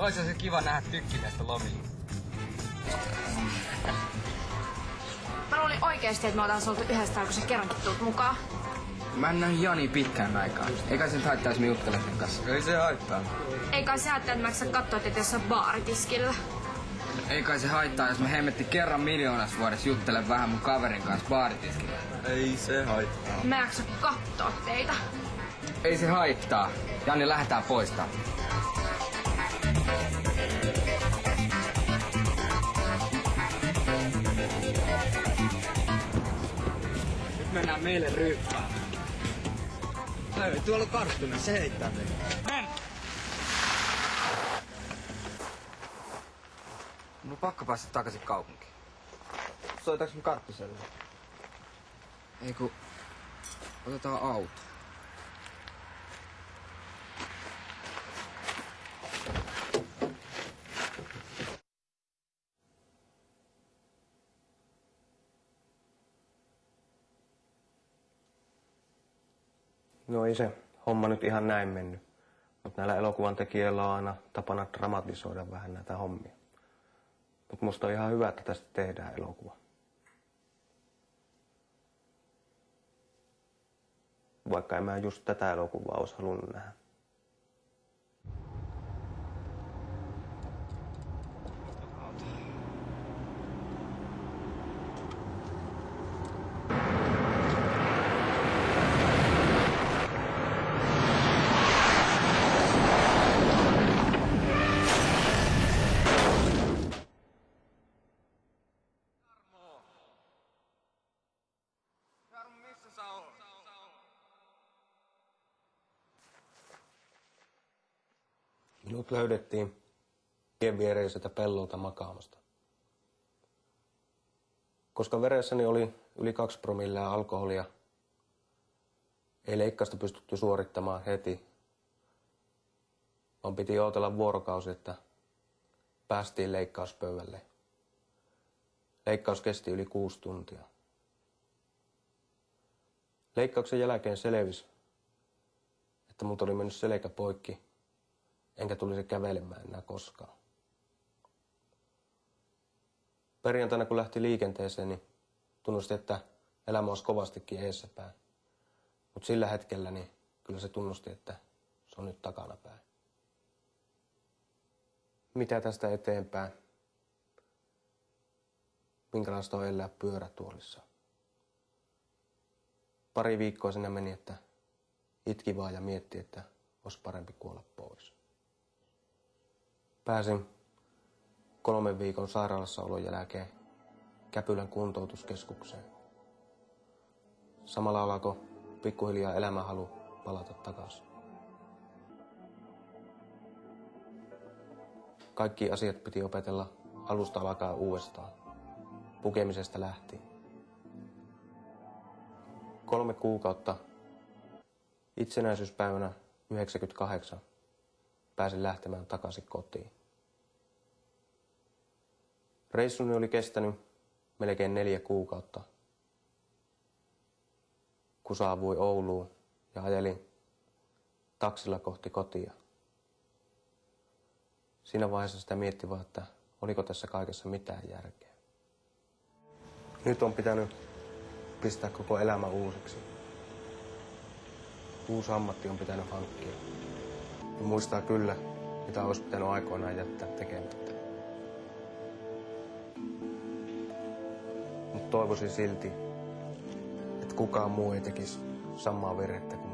Ois se kiva nähdä tykkimästä lomilla. Mä luulin oikeesti, että me ollaan oltu yhdessä, kun sä kerrankin tuut mukaan. Mä en nähnyt Jani pitkään aikaan. Eikä sen haittaisi me juttele sen kanssa. Ei se haittaa. Ei kai sä ajattelet, että mä sä katsoa, että jossain baaritiskillä. Ei kai se haittaa, jos me hemmetti kerran miljoonas vuodessa juttele vähän mun kaverin kanssa baaritiskillä. Ei se haittaa. Mä en jaksa katsoa teitä. Ei se haittaa. Jani, lähdetään poistaa. Nyt mennään meille ryyppään. Ei, tuolla on karttunen, se heittää meitä. Mun on pakko päästä takaisin kaupunkiin. Soitaks me karttuselle? Ei ku... Otetaan auto. No ei se homma nyt ihan näin mennyt. Mutta näillä elokuvan tekijöillä on aina tapana dramatisoida vähän näitä hommia. Mutta musta on ihan hyvä, että tästä tehdään elokuva. Vaikka en mä just tätä elokuvaa olisi halunnut nähdä. Minut löydettiin tien viereiseltä pellolta makaamasta. Koska veressäni oli yli kaksi promillea alkoholia, ei leikkausta pystytty suorittamaan heti, vaan piti odotella vuorokausi, että päästiin leikkauspöydälle. Leikkaus kesti yli kuusi tuntia. Leikkauksen jälkeen selvisi, että mut oli mennyt selkä poikki, enkä tulisi kävelemään enää koskaan. Perjantaina kun lähti liikenteeseen, niin tunnusti, että elämä olisi kovastikin eessäpäin. Mutta sillä hetkellä niin kyllä se tunnusti, että se on nyt takanapäin. Mitä tästä eteenpäin? Minkälaista on elää pyörätuolissa? Pari viikkoa sinne meni, että itki vaan ja mietti, että olisi parempi kuolla pois. Pääsin kolmen viikon sairaalassa olon jälkeen Käpylän kuntoutuskeskukseen. Samalla alkoi pikkuhiljaa elämänhalu palata takaisin. Kaikki asiat piti opetella alusta alkaen uudestaan. Pukemisesta lähtien. Kolme kuukautta itsenäisyyspäivänä 98 pääsin lähtemään takaisin kotiin. Reissuni oli kestänyt melkein neljä kuukautta, kun saavui Ouluun ja ajelin taksilla kohti kotia. Siinä vaiheessa sitä mietti vaan, että oliko tässä kaikessa mitään järkeä. Nyt on pitänyt pistää koko elämä uusiksi. Uusi ammatti on pitänyt hankkia. Ja muistaa kyllä, mitä olisi pitänyt aikoinaan jättää tekemättä. Toivoisin silti, että kukaan muu ei tekisi samaa virhettä kuin